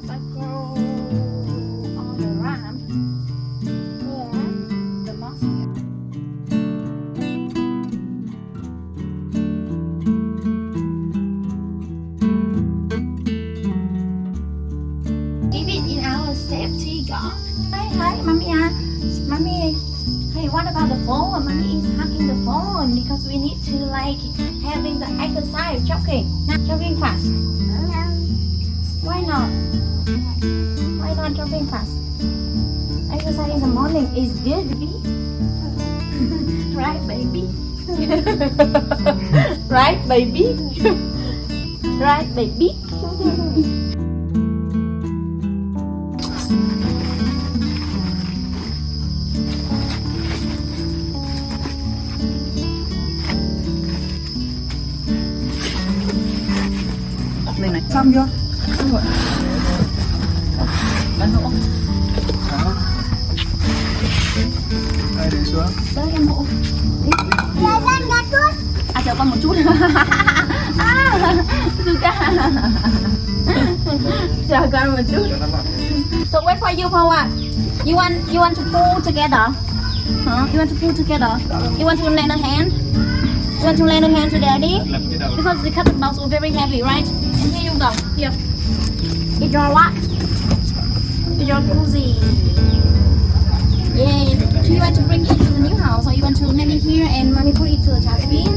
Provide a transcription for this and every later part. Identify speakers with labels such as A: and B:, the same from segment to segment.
A: まさ right, baby? right, baby?
B: Này này, xong chưa? Xong rồi. Đánh hộ. Đây, để xuống.
A: Đây em hộ. À chờ con một chút. à, Suka. chờ con một chút. So wait for you for what? À? You want you want to pull together? Huh? You want to pull together? You want to lend a hand? You want to lend a hand to daddy? Because the cotton balls were very heavy, right? And here you go. Here. It's your what? It's your cozy. Yeah. Do you want to bring it to the new house or you want to let it here and mommy put it to the dustbin?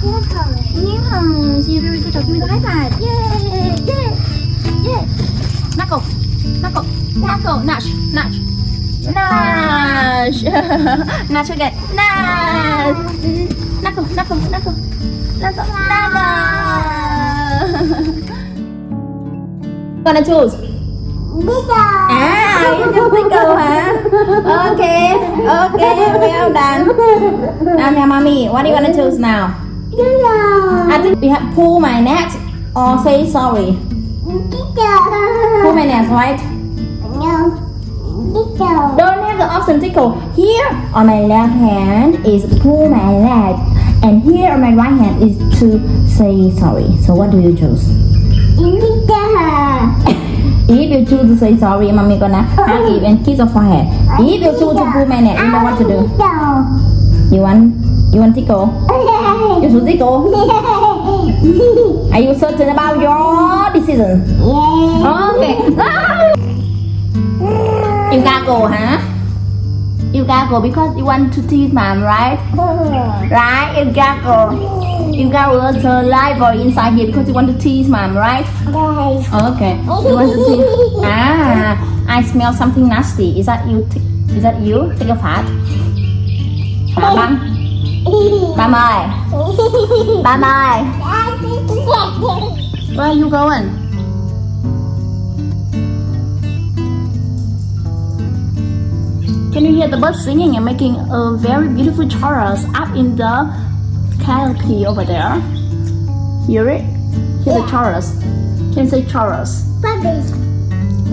A: New house. New house. You're very good. Give me the high five. Yeah. Yeah. Yeah. Knuckle. Knuckle. Knuckle. Nash. Nash. Nash. Nash again. Nash. Knuckle. Knuckle. Knuckle. Knuckle. Knuckle. Gonna choose. À, you choose Tickle hả? Okay, okay, well done. Now, yeah, mommy, what do you wanna choose now? I think we have pull my neck or say sorry. Pull my neck, right? no Tickle. Don't have the option tickle. Here on my left hand is pull my leg, and here on my right hand is to say sorry. So what do you choose? If you choose to say sorry, mommy gonna hug you and kiss your forehead. If you choose to pull neck, you know what to do. You want you want tickle? You should tickle. Are you certain about your decision? Okay. You go, huh? You gotta go because you want to tease mom, right? Right? You gotta go. You gotta go live or inside here because you want to tease mom, right? Okay. You want to tease? Ah, I smell something nasty. Is that you? Is that you? Take a fart. Hả băng? Bam ơi, Bam ơi, where are you going? Can you hear the birds singing and making a very beautiful chorus up in the canopy over there? Hear it? Hear the chorus? Can you say chorus?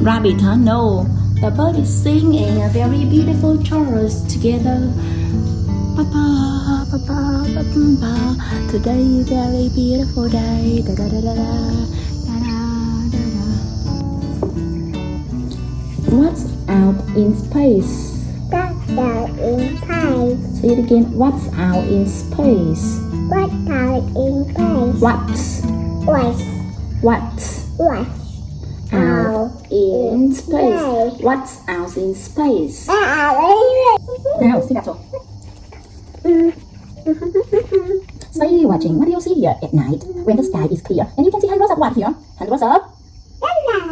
A: Rabbit, huh? No. The bird is singing a very beautiful chorus together. Ba ba ba ba ba ba ba. Today is a very beautiful day. Da da da da da. Da da da da. What's out in space? Say it again. What's out in space? What's what's out in space? What's out in space? Now, sit up. You're watching. What do you see here at night when the sky is clear and you can see hundreds of what here? Hundreds of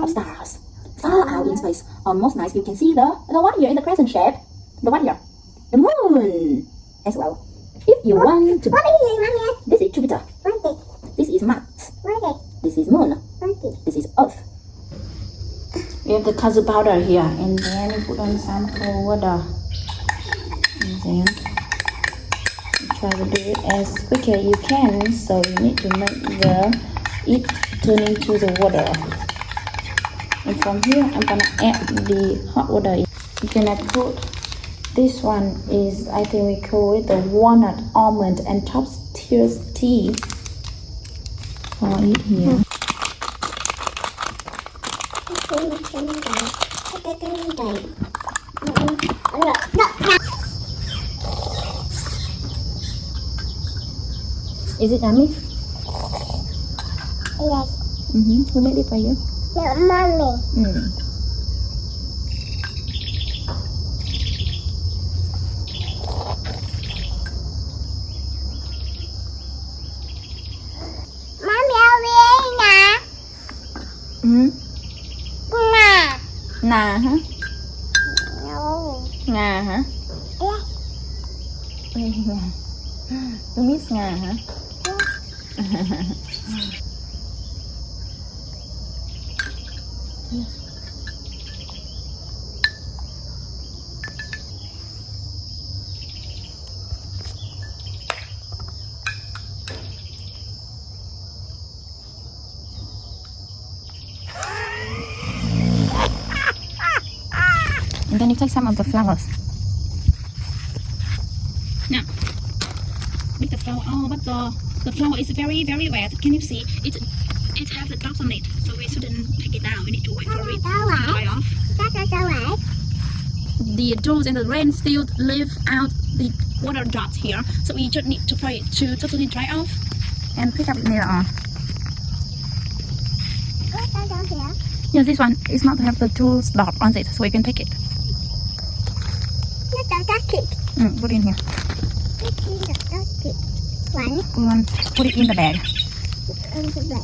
A: of stars. Far out in space. Almost nice. You can see the the what here in the crescent shape. The what here? The moon as well. If you want to, this is Jupiter. This is Mars. This is Moon. This is Earth. We have the kudzu powder here, and then we put on some cold water. And then try to do it as quick as you can. So you need to make the it turn into the water. And from here, I'm gonna add the hot water. You're gonna put this one is I think we call it the walnut almond and top tier tea. pour it here. Is it yummy?
C: Yes,
A: Mm-hmm. Who made it for you?
C: no, mommy.
A: Mm. Nà hả?
C: No.
A: Ngà hả?
C: Yes.
A: Ngà. You miss ngà hả? Some of the flowers. Now, with the flower. Oh, but the the flower is very very wet. Can you see? It it has the dots on it, so we shouldn't take it down. We need to wait for it to dry off. The dews and the rain still leave out the water drops here, so we just need to pray it to totally dry off and pick up it later on.
C: Có sao sao?
A: Yeah, this one is not have the dews dot on it, so we can pick it. Mm, put in here.
C: Sao thịt. Quạnh.
A: We want put it in the bag.
C: Ăn cái bệnh.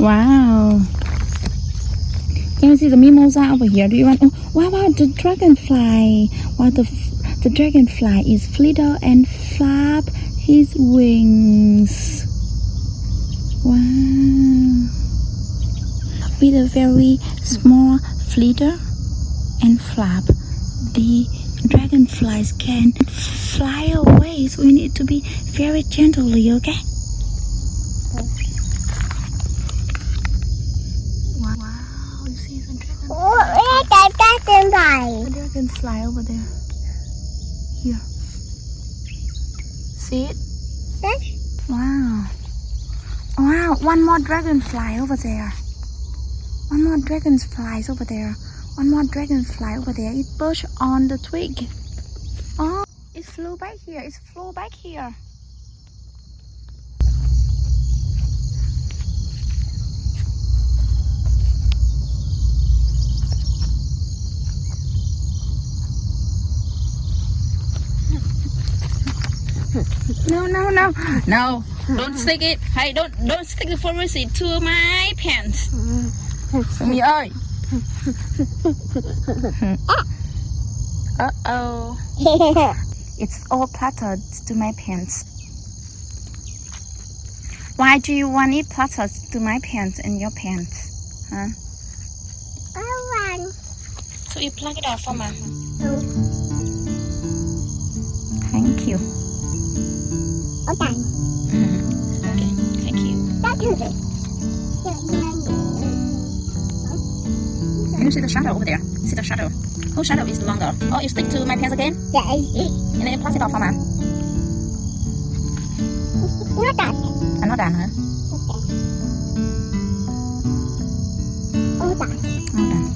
A: Wow. Can you see the mimosa over here? Do you want? Oh, wow, wow, the dragonfly. Wow, the the dragonfly is flitter and flap his wings. Wow. With a very small flitter and flap, the dragonflies can fly away. So we need to be very gently, okay? Wow, wow, you see the dragon,
C: Ủa, ê, cái cái trên bài.
A: the dragonfly over there. Here. See it?
C: Yes.
A: Wow. Wow, one more dragonfly over there. One more dragonfly over there. One more dragonfly over there. It perched on the twig. Oh, it flew back here. It flew back here. No, no, no, no! Don't stick it. Hey, don't don't stick the pharmacy to my pants. Mì ơi. Uh oh. It's all cluttered to my pants. Why do you want it cluttered to my pants and your pants? Huh?
C: Có one.
A: So you plug it off for me. Thank you. Okay, mm-hmm. thank you.
C: Đó thử đi. Dạ, dạ,
A: Can you see the shadow over there? See the shadow? Whose shadow is longer? Oh, you stick to my pants again?
C: dạ.
A: And then you it off for me.
C: Nó đặt.
A: I'm not done, huh?
C: Ô đặt.
A: Not done.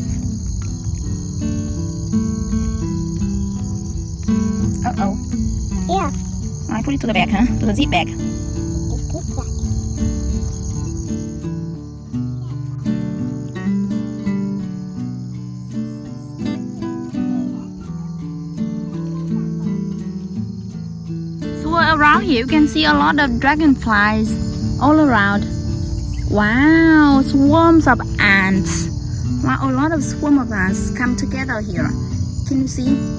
A: Put it to the back, huh? To the zip bag.
C: One.
A: around here you can see a lot of dragonflies all around. Wow, swarms of ants. Wow, a lot of swarm of ants come together here. Can you see?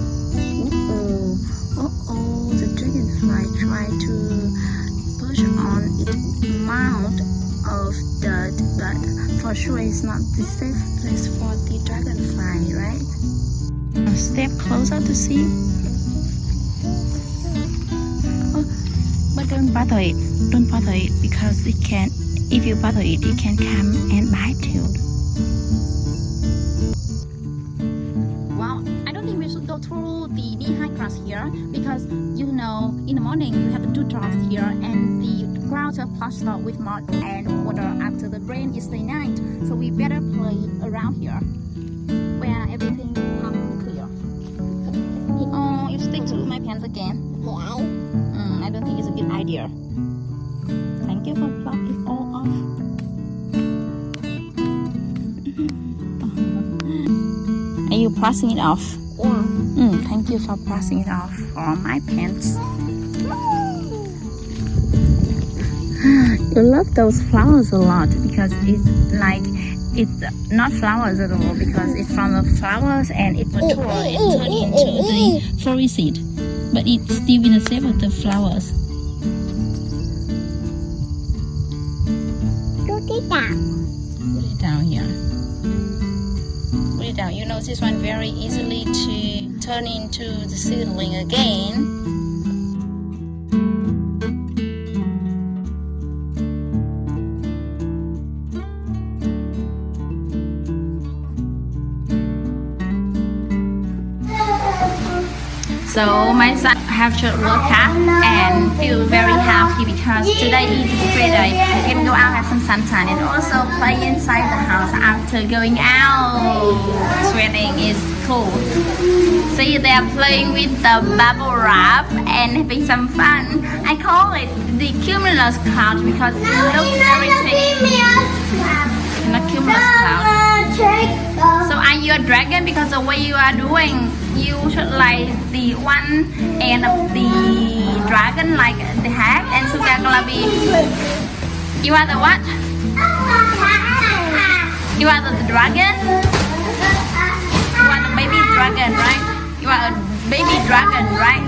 A: For sure it's not the safe place for the dragonfly, right? Step closer to see. Oh, but don't bother it. Don't bother it because it can. If you bother it, it can come and bite you. Well, I don't think we should go through the knee-high grass here because you know in the morning we have the dewdrops here and the are plastered with mud and water after the rain is the night. So we better play around here where everything come clear. Oh, you stick to my pants again.
C: Yeah.
A: Mm, I don't think it's a good idea. Thank you for plucking it all off. Are you pressing it off?
C: Yeah.
A: Mm, thank you for pressing it off for my pants. You love those flowers a lot because it's like it's not flowers at all because it's from the flowers and it mature it turn into the flowery seed but it's still in the shape of the flowers.
C: Put it down.
A: put it down here. Put it down. You know this one very easily to turn into the seedling again So my son have just work out and feel very happy because today is free day. We can go out have some sunshine and also play inside the house after going out. Sweating is cool. See they are playing with the bubble wrap and having some fun. I call it the cumulus cloud because it looks very pretty. Not cumulus cloud. So are you a dragon because the way you are doing you should like the one end of the dragon like the hat and gonna be you are the what? You are the, the dragon? You are the baby dragon, right? You are a baby dragon, right?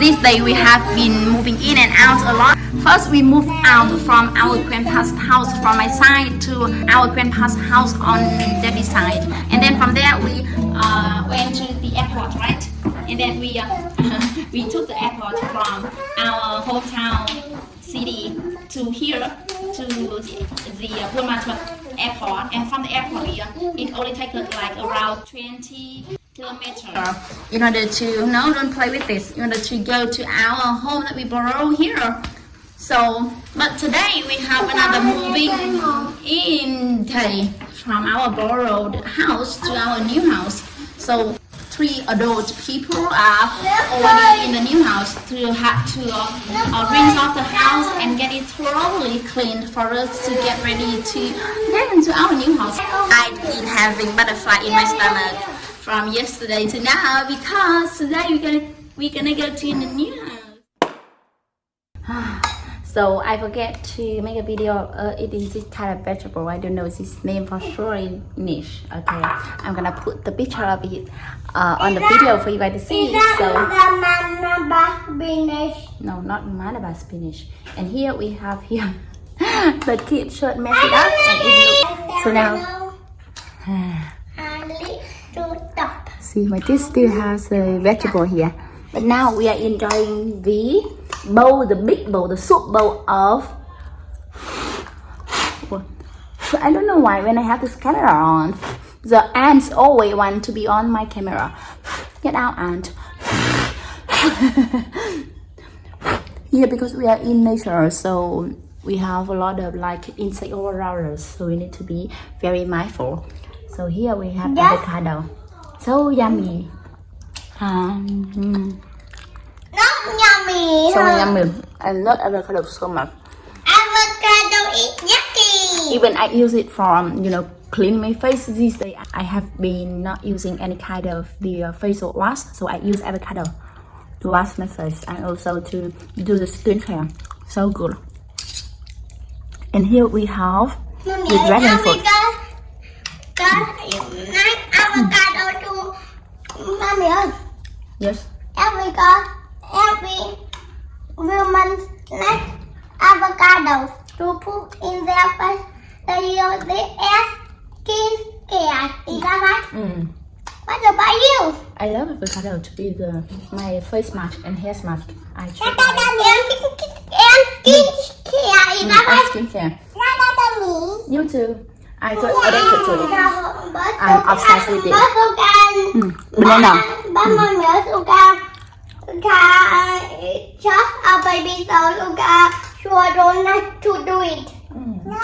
A: This day we have been moving in and out a lot. First we moved out from our grandpa's house from my side to our grandpa's house on Debbie's side. And then from there we uh, went to the airport, right? And then we uh, we took the airport from our hometown city to here to the, uh, airport. And from the airport here, it only takes like around 20 kilometers in order to no don't play with this in order to go to our home that we borrow here so but today we have another moving in day from our borrowed house to our new house. So three adult people are already in the new house. To have to uh, uh, rinse off the house and get it thoroughly cleaned for us to get ready to get into our new house. I've been having butterfly in my stomach from yesterday to now because today we're gonna we're gonna go to the new house. so I forget to make a video uh, eating this kind of vegetable. I don't know its name for sure in English. Okay, I'm gonna put the picture of it uh, on the video for you guys to see. So no, not Malabar spinach. And here we have here the kid should mess it up and it. So now. See, my kid still has a vegetable here. But now we are enjoying the bowl, the big bowl, the soup bowl of. I don't know why when I have this camera on, the ants always want to be on my camera. Get out, ant. yeah, because we are in nature, so we have a lot of like insect all around us, so we need to be very mindful. So here we have avocado. So yummy. Um, mm,
C: Not yummy.
A: so yummy. I love avocado so much.
C: Avocado is yucky.
A: Even I use it for um, you know clean my face these days. I have been not using any kind of the uh, facial wash, so I use avocado.
D: to wash my face and also to do the skincare. So good. And here we have
C: Mommy,
D: the dragon fruit.
C: got, got nine avocado too. Mommy ơi,
D: Yes.
C: every woman like avocado to put in their face. They use the as skin care. Is that right?
D: Mm.
C: What about you?
D: I love avocado to be the my face mask and hair mask. I
C: And
D: try my
C: skin care. Is that
D: mm,
C: right?
D: skincare.
C: What about me?
D: You too. I got addicted to it.
C: I'm
D: obsessed with it. Mm. Banana.
C: Ba coca. Coca just a baby so coca sure don't like to do it.
D: Mm.
C: No,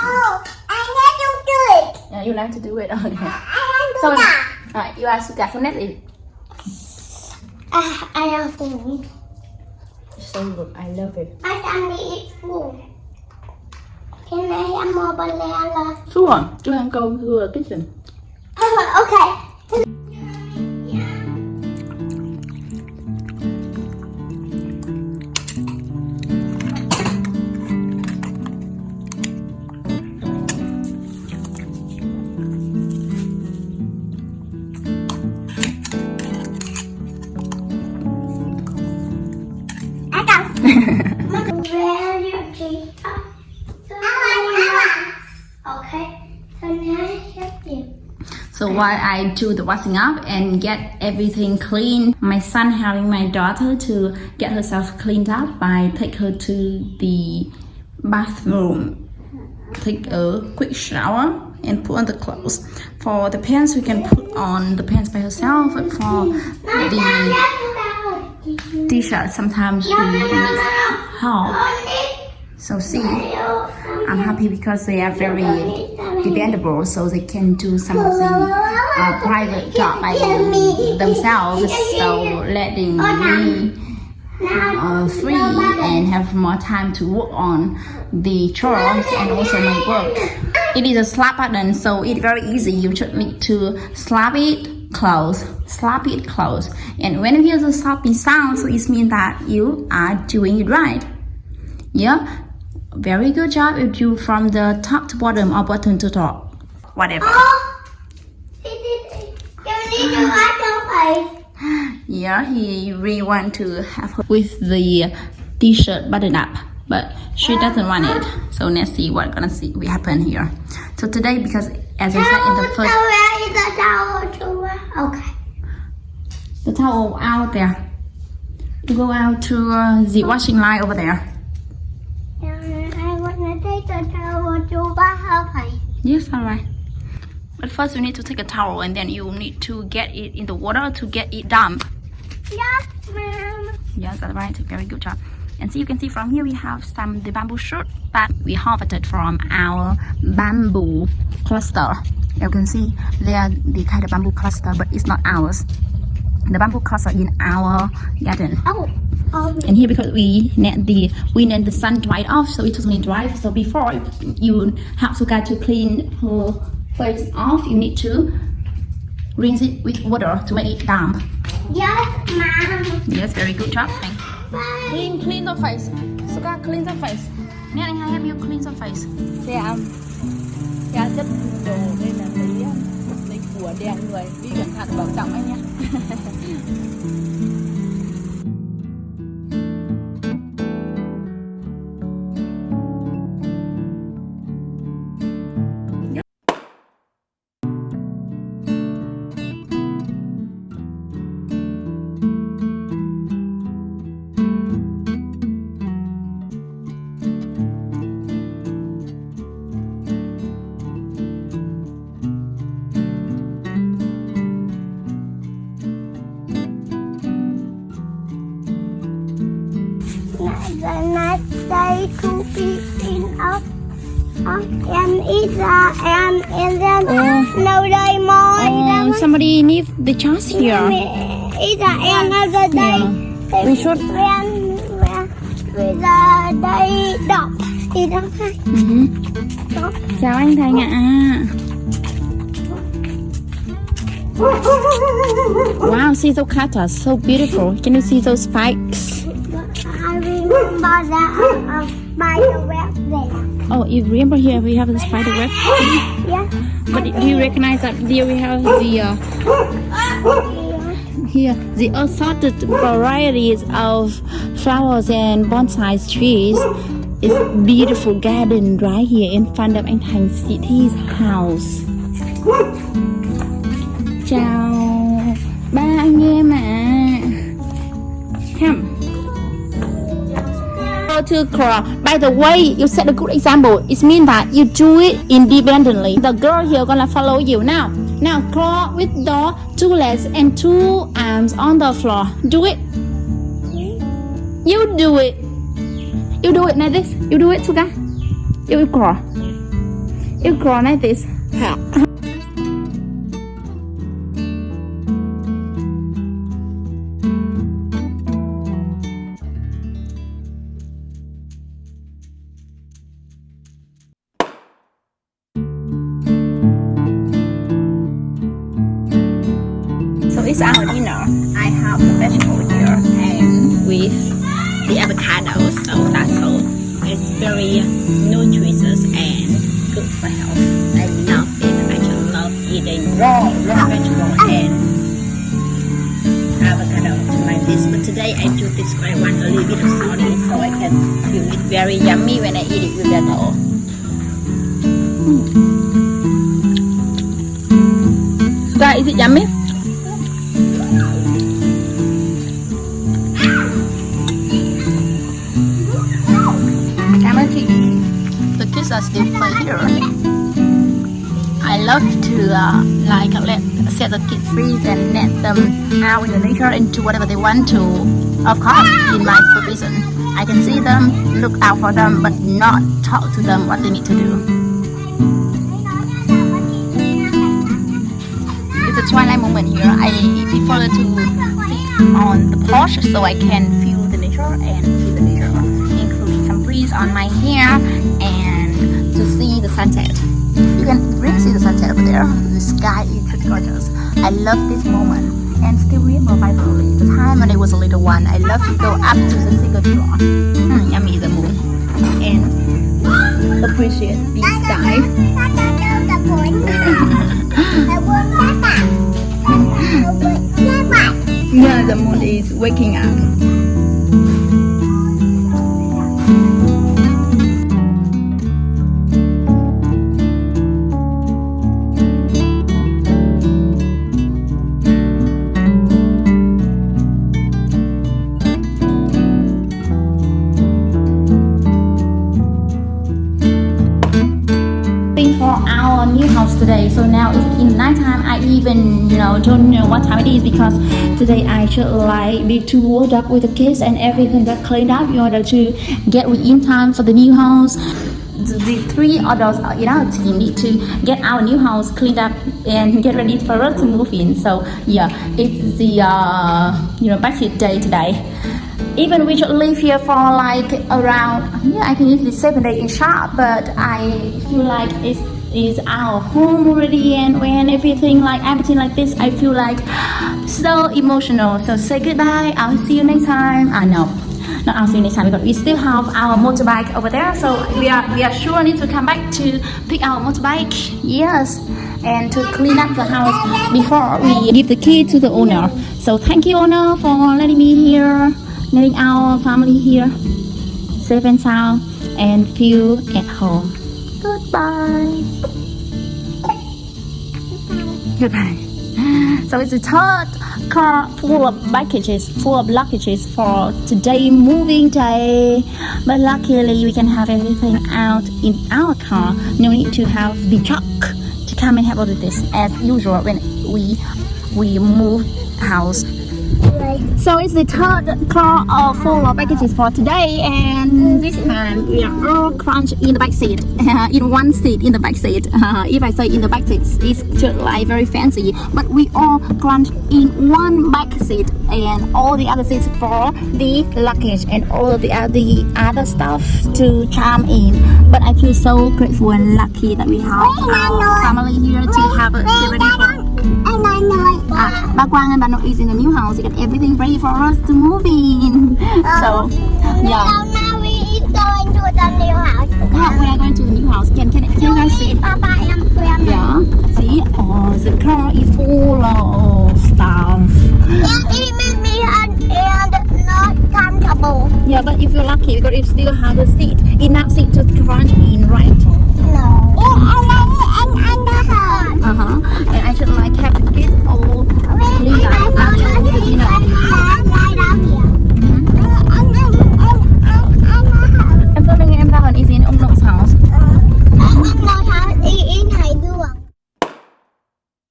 C: I need to do it.
D: Yeah, you like to do it. Okay.
C: I want to
D: So, uh, you are sugar so net
C: Ah, I have food.
D: So good. I love it.
C: I can eat food. Can I have more banana?
D: Sure. Chú ăn cơm thưa kitchen.
C: Oh, okay. So
A: while I do the washing up and get everything clean, my son helping my daughter to get herself cleaned up by take her to the bathroom, take a quick shower and put on the clothes. For the pants, we can put on the pants by herself. For the t-shirt, sometimes she needs help. So see, I'm happy because they are very dependable, so they can do some of the uh, private job by themselves. So letting me uh, free and have more time to work on the chores and also my work. It is a slap button, so it's very easy. You just need to slap it close, slap it close, and when you hear the slapping sound, so it means that you are doing it right. Yeah, very good job. If you from the top to bottom or bottom to top, whatever.
C: Oh. You need to wash.
A: Yeah, he really want to have her with the t-shirt button up, but she doesn't want it. So let's see what gonna see we happen here. So today, because as I said in the first,
C: the towel to? Okay.
A: the towel out there. You go out to uh, the washing line over there.
C: And I want to take the towel
A: Yes, alright. But first, you need to take a towel and then you need to get it in the water to get it damp.
C: Yes, ma'am.
A: Yes, that's right. Very good job. And so you can see from here we have some the bamboo shoot that we harvested from our bamboo cluster. You can see they are the kind of bamboo cluster, but it's not ours. The bamboo cluster in our garden.
C: Oh,
A: And here because we net the wind and the sun dried off, so it totally dry. So before you have to get to clean her face off, you need to rinse it with water to make it damp.
C: yes, ma'am.
A: Yes, very good job. Clean, clean the face. Suka, clean the face. Anh hai help you clean the face.
E: yeah Dạ chất đồ đây là lấy lấy của đèn người Đi cẩn thận bảo trọng anh nhé
C: the
A: chance here.
C: It's uh, another day.
A: We should-
C: When when with the day dog. Is that right?
A: Mhm. Chào anh Thành ạ. Wow, see those cactus, so beautiful. Can you see those spikes? Oh, you remember here we have the spider web?
C: Yeah.
A: But do you recognize that here we have the uh, here the assorted varieties of flowers and bonsai trees? It's beautiful garden right here in front of anh Thành City's house. Chào to crawl. By the way, you set a good example. It means that you do it independently. The girl here gonna follow you now. Now crawl with the two legs and two arms on the floor. Do it. You do it. You do it like this. You do it, Suga. You crawl. You crawl like this. Are still here. I love to uh, like let set the kids free and let them out in the nature and do whatever they want to. Of course, in my supervision, I can see them, look out for them, but not talk to them what they need to do. It's a twilight moment here. I prefer to sit on the porch so I can feel the nature and see the nature, including some breeze on my hair and sunset. You can really see the sunset over there. The sky is pretty gorgeous. I love this moment and still remember vividly the time when I was a little one. I love to go up to the single floor. Mm, yummy the moon and appreciate the sky. Yeah, the moon is waking up. Even you know don't know what time it is because today I should like be too woke up with the kids and everything got cleaned up in order to get in time for the new house. The, the three adults in our team need to get our new house cleaned up and get ready for us to move in. So yeah, it's the uh, you know budget day today even we should live here for like around yeah I can use this seven days in shop but I feel like it's is our home already and when everything like everything like this I feel like so emotional. So say goodbye. I'll see you next time. I know. Not I'll see you next time because we still have our motorbike over there. So we are we are sure need to come back to pick our motorbike. Yes. And to clean up the house before we give the key to the owner. So thank you owner for letting me here letting our family here. Safe and sound and feel at home. Goodbye. Goodbye. So it's a third car full of packages, full of luggages for today moving day. But luckily we can have everything out in our car. No need to have the truck to come and help us with this as usual when we we move house so it's the third car of full of packages for today and this time we are all crunched in the back seat. In one seat in the back seat. If I say in the back seat it's just like very fancy but we all crunched in one back seat and all the other seats for the luggage and all the other, the other stuff to charm in. But I feel so grateful and lucky that we have our family here to have a ready for
C: And I know
F: Ba Quang and Ba Nok is in the new house. They got everything ready for us to move in. So, oh, yeah.
C: So now we is going to the new house.
F: Yeah, we are going to the new house. Can can, can you guys see?
C: Papa and Grandma.
F: Yeah. See? Oh, the car is full of stuff.
C: And it made me and, and not comfortable.
F: Yeah, but if you're lucky, because it still has a seat, enough seat to crunch in, right?
C: No. And then and under her.
F: Uh huh. And I should like have the kids all clean
C: And
F: up
C: I
F: after
C: found
F: the
C: a
F: dinner.
C: right up here.
F: Mhm.
C: And then and and and
F: Em filming em Rahul is in Ung Nok's house.
C: Ngồi thở y y này đường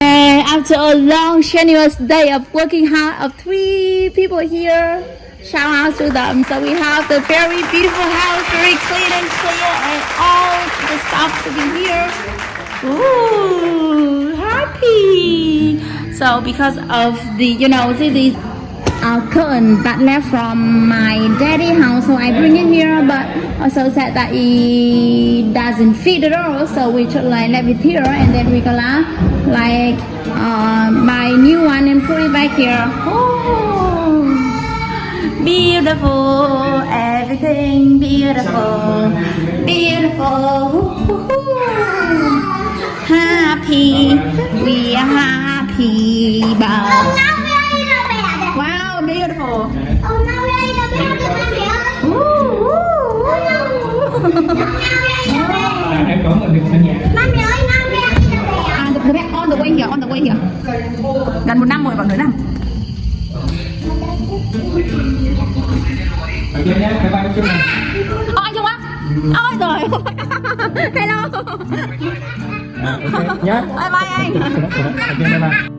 A: And after a long, strenuous day of working hard of three people here, shout out to them. So we have the very beautiful house, very clean and clear, and all the stuff to be here. Ooh, happy. So because of the, you know, these uh, curtain that left from my daddy house, so I bring it here, but also said that it doesn't fit at all, so we should like leave it here, and then we gonna like uh, buy new one and put it back here. Oh, beautiful, everything beautiful, beautiful. Happy, we are happy, but beautiful.
C: Ông nói với ai đâu mẹ đẹp mẹ
A: Ooh, ooh,
G: À, em có mình được ở nhà
C: Mami ơi nói với ai đâu mẹ
A: À, the, the back on the way here, on the way here. Gần một năm rồi, bằng nửa năm.
G: ở trên nhé bye bye chung này
A: Ồ, anh Trung á? Ôi rồi. Hello.
G: à, ok nhé
A: Bye bye anh.
G: ok bye bye